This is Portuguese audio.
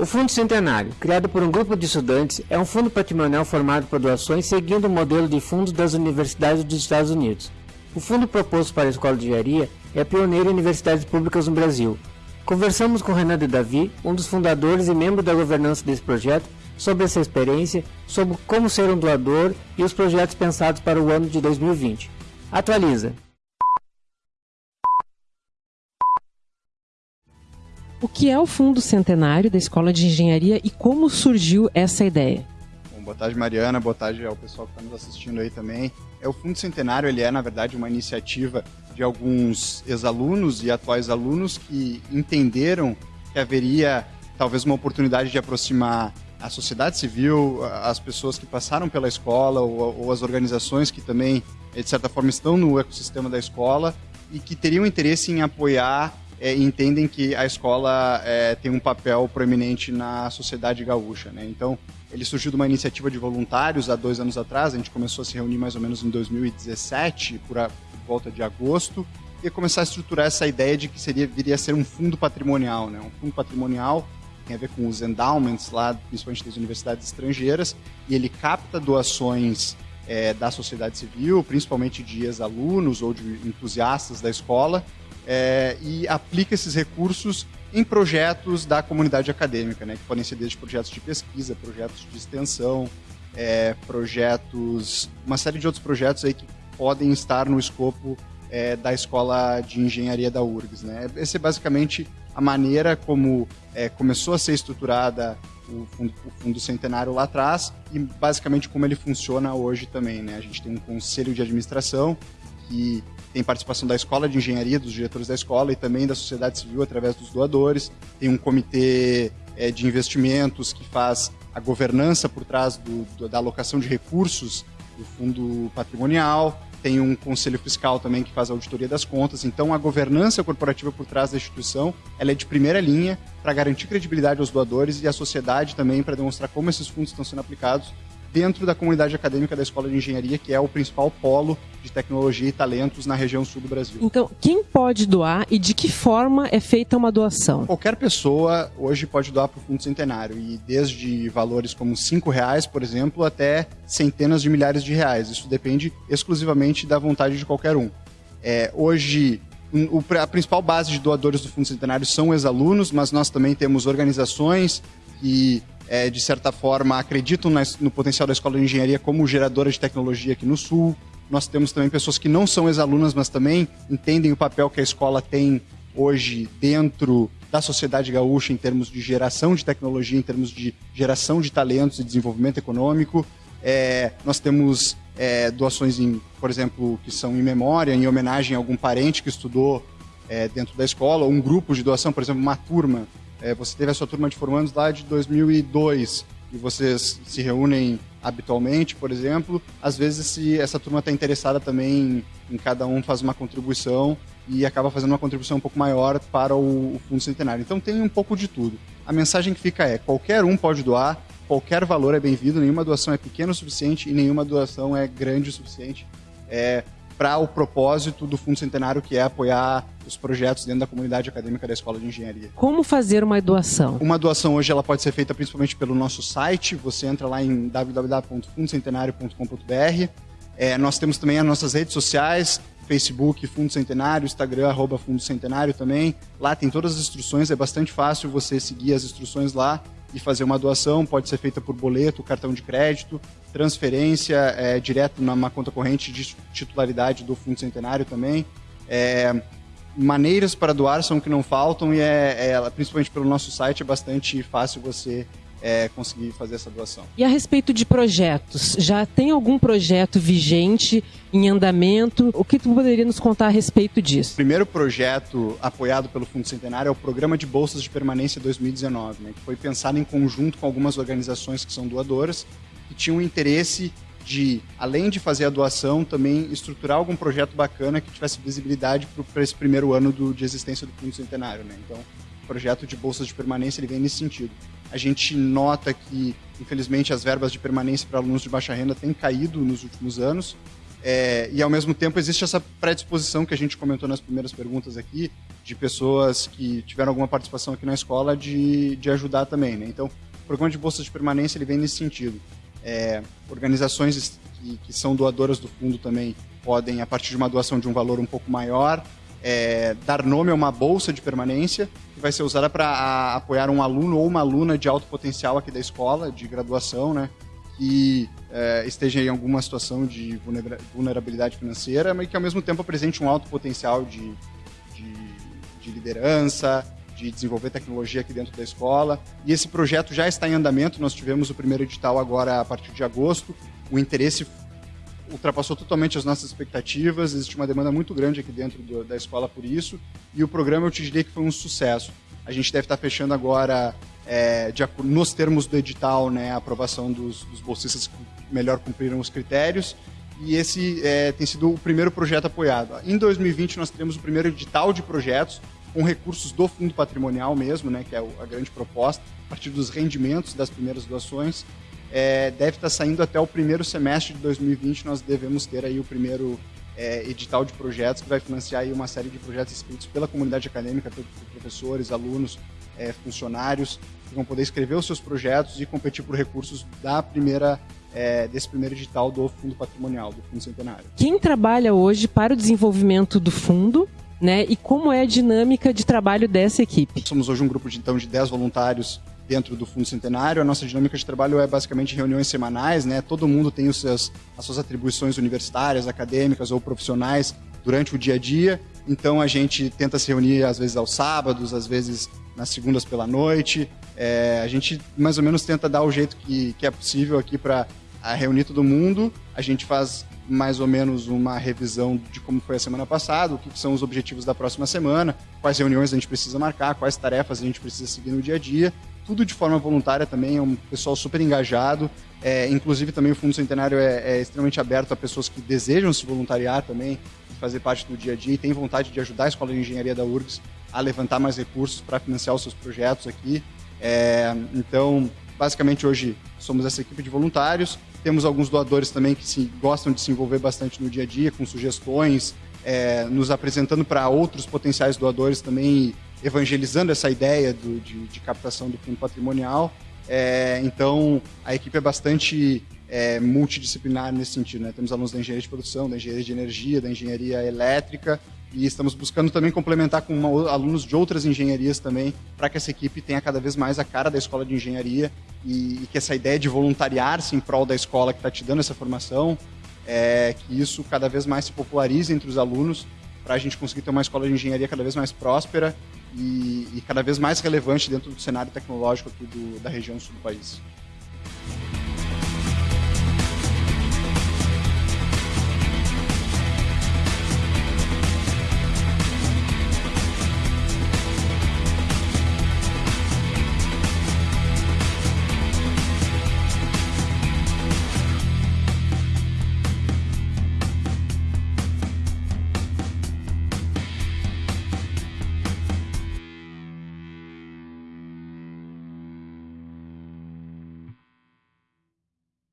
O Fundo Centenário, criado por um grupo de estudantes, é um fundo patrimonial formado por doações seguindo o modelo de fundos das universidades dos Estados Unidos. O fundo proposto para a Escola de Engenharia é pioneiro em universidades públicas no Brasil. Conversamos com Renan de Davi, um dos fundadores e membro da governança desse projeto, sobre essa experiência, sobre como ser um doador e os projetos pensados para o ano de 2020. Atualiza! O que é o Fundo Centenário da Escola de Engenharia e como surgiu essa ideia? Bom, boa tarde, Mariana. Boa tarde ao pessoal que está nos assistindo aí também. É, o Fundo Centenário ele é, na verdade, uma iniciativa de alguns ex-alunos e atuais alunos que entenderam que haveria talvez uma oportunidade de aproximar a sociedade civil, as pessoas que passaram pela escola ou, ou as organizações que também, de certa forma, estão no ecossistema da escola e que teriam interesse em apoiar é, entendem que a escola é, tem um papel proeminente na sociedade gaúcha. Né? Então, ele surgiu de uma iniciativa de voluntários há dois anos atrás, a gente começou a se reunir mais ou menos em 2017, por, a, por volta de agosto, e começar a estruturar essa ideia de que seria, viria a ser um fundo patrimonial. Né? Um fundo patrimonial tem a ver com os endowments lá, principalmente das universidades estrangeiras, e ele capta doações é, da sociedade civil, principalmente de ex-alunos ou de entusiastas da escola, é, e aplica esses recursos em projetos da comunidade acadêmica, né, que podem ser desde projetos de pesquisa, projetos de extensão, é, projetos, uma série de outros projetos aí que podem estar no escopo é, da escola de engenharia da URGS. Né? Essa é basicamente a maneira como é, começou a ser estruturada o fundo, o fundo, Centenário lá atrás e basicamente como ele funciona hoje também. Né? A gente tem um conselho de administração que tem participação da escola de engenharia, dos diretores da escola e também da sociedade civil através dos doadores. Tem um comitê é, de investimentos que faz a governança por trás do, do, da alocação de recursos do fundo patrimonial. Tem um conselho fiscal também que faz a auditoria das contas. Então, a governança corporativa por trás da instituição ela é de primeira linha para garantir credibilidade aos doadores e à sociedade também para demonstrar como esses fundos estão sendo aplicados dentro da comunidade acadêmica da Escola de Engenharia, que é o principal polo de tecnologia e talentos na região sul do Brasil. Então, quem pode doar e de que forma é feita uma doação? Qualquer pessoa hoje pode doar para o Fundo Centenário, e desde valores como cinco reais, por exemplo, até centenas de milhares de reais. Isso depende exclusivamente da vontade de qualquer um. É, hoje, a principal base de doadores do Fundo Centenário são ex-alunos, mas nós também temos organizações que é, de certa forma, acreditam no potencial da escola de engenharia como geradora de tecnologia aqui no Sul. Nós temos também pessoas que não são ex-alunas, mas também entendem o papel que a escola tem hoje dentro da sociedade gaúcha em termos de geração de tecnologia, em termos de geração de talentos e desenvolvimento econômico. É, nós temos é, doações, em, por exemplo, que são em memória, em homenagem a algum parente que estudou é, dentro da escola, ou um grupo de doação, por exemplo, uma turma é, você teve a sua turma de formandos lá de 2002 e vocês se reúnem habitualmente, por exemplo, às vezes se essa turma está interessada também em, em, cada um faz uma contribuição e acaba fazendo uma contribuição um pouco maior para o, o Fundo Centenário. Então tem um pouco de tudo. A mensagem que fica é: qualquer um pode doar, qualquer valor é bem-vindo, nenhuma doação é pequena o suficiente e nenhuma doação é grande o suficiente. É, para o propósito do Fundo Centenário, que é apoiar os projetos dentro da comunidade acadêmica da Escola de Engenharia. Como fazer uma doação? Uma doação hoje ela pode ser feita principalmente pelo nosso site. Você entra lá em www.fundocentenario.com.br. É, nós temos também as nossas redes sociais, Facebook, Fundo Centenário, Instagram, arroba Fundo Centenário também. Lá tem todas as instruções, é bastante fácil você seguir as instruções lá e fazer uma doação. Pode ser feita por boleto, cartão de crédito, transferência é, direto numa conta corrente de titularidade do Fundo Centenário também. É, maneiras para doar são que não faltam e é, é, principalmente pelo nosso site é bastante fácil você é, conseguir fazer essa doação. E a respeito de projetos, já tem algum projeto vigente em andamento? O que tu poderia nos contar a respeito disso? O primeiro projeto apoiado pelo Fundo Centenário é o Programa de Bolsas de Permanência 2019, né, que foi pensado em conjunto com algumas organizações que são doadoras que tinham interesse de, além de fazer a doação, também estruturar algum projeto bacana que tivesse visibilidade para esse primeiro ano do, de existência do Fundo Centenário. Né? Então, o projeto de bolsas de permanência ele vem nesse sentido. A gente nota que, infelizmente, as verbas de permanência para alunos de baixa renda têm caído nos últimos anos É, e ao mesmo tempo existe essa predisposição que a gente comentou nas primeiras perguntas aqui, de pessoas que tiveram alguma participação aqui na escola de, de ajudar também. Né? Então, o programa de bolsas de permanência ele vem nesse sentido. É, organizações que, que, são doadoras do fundo também podem, a partir de uma doação de um valor um pouco maior, é, dar nome a uma bolsa de permanência que vai ser usada para apoiar um aluno ou uma aluna de alto potencial aqui da escola, de graduação, né? que é, esteja em alguma situação de vulnerabilidade financeira, mas que ao mesmo tempo apresente um alto potencial de, de, de liderança, de desenvolver tecnologia aqui dentro da escola. E esse projeto já está em andamento, nós tivemos o primeiro edital agora a partir de agosto. O interesse ultrapassou totalmente as nossas expectativas, existe uma demanda muito grande aqui dentro do, da escola por isso, e o programa eu te diria que foi um sucesso. A gente deve estar fechando agora é, de, nos termos do edital, né, a aprovação dos, dos bolsistas que melhor cumpriram os critérios. E esse é, tem sido o primeiro projeto apoiado. Em 2020, nós teremos o primeiro edital de projetos com recursos do fundo patrimonial mesmo, né, que é a grande proposta, a partir dos rendimentos das primeiras doações. É, deve estar saindo até o primeiro semestre de 2020, nós devemos ter aí o primeiro é, edital de projetos que vai financiar aí uma série de projetos escritos pela comunidade acadêmica, por professores, alunos, é, funcionários, que vão poder escrever os seus projetos e competir por recursos da primeira é, desse primeiro edital do Fundo Patrimonial, do Fundo Centenário. Quem trabalha hoje para o desenvolvimento do fundo né, e como é a dinâmica de trabalho dessa equipe? Somos hoje um grupo de, então, de 10 voluntários dentro do Fundo Centenário. A nossa dinâmica de trabalho é basicamente reuniões semanais, né? Todo mundo tem os seus, as suas atribuições universitárias, acadêmicas ou profissionais durante o dia a dia. Então a gente tenta se reunir às vezes aos sábados, às vezes nas segundas pela noite. É, a gente mais ou menos tenta dar o jeito que, que é possível aqui para reunir todo mundo. A gente faz mais ou menos uma revisão de como foi a semana passada, o que são os objetivos da próxima semana, quais reuniões a gente precisa marcar, quais tarefas a gente precisa seguir no dia a dia. Tudo de forma voluntária também, é um pessoal super engajado. É, inclusive também o Fundo Centenário é, é, extremamente aberto a pessoas que desejam se voluntariar também, fazer parte do dia a dia e têm vontade de ajudar a Escola de Engenharia da URGS a levantar mais recursos para financiar os seus projetos aqui. É, então, basicamente hoje somos essa equipe de voluntários. Temos alguns doadores também que se, gostam de se envolver bastante no dia a dia, com sugestões, é, nos apresentando para outros potenciais doadores também, evangelizando essa ideia do, de, de, captação do fundo patrimonial. É, então, a equipe é bastante é, multidisciplinar nesse sentido. Né? Temos alunos da engenharia de produção, da engenharia de energia, da engenharia elétrica e estamos buscando também complementar com uma, alunos de outras engenharias também, para que essa equipe tenha cada vez mais a cara da escola de engenharia e, e que essa ideia de voluntariar-se em prol da escola que está te dando essa formação, é, que isso cada vez mais se popularize entre os alunos, para a gente conseguir ter uma escola de engenharia cada vez mais próspera e, e cada vez mais relevante dentro do cenário tecnológico aqui do, da região sul do país.